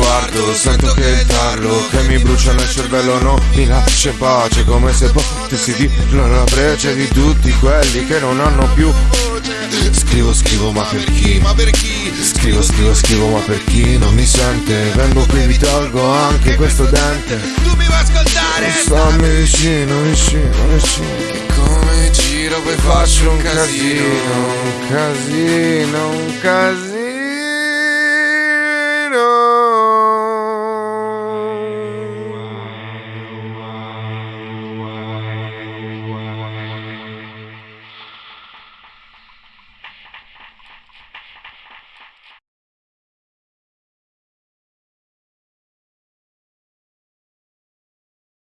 sguardo Sento che il tarlo che mi brucia nel cervello Non mi lascia in pace come se potessi dirlo alla breccia di tutti quelli che non hanno più. Scrivo, scrivo ma per chi? Ma per chi? Scrivo, scrivo, scrivo ma per chi? Non mi sente Vengo qui vi tolgo anche questo dente. Tu mi vuoi ascoltare? Stammi vicino, vicino, vicino. Come giro poi faccio un casino. Un casino, un casino.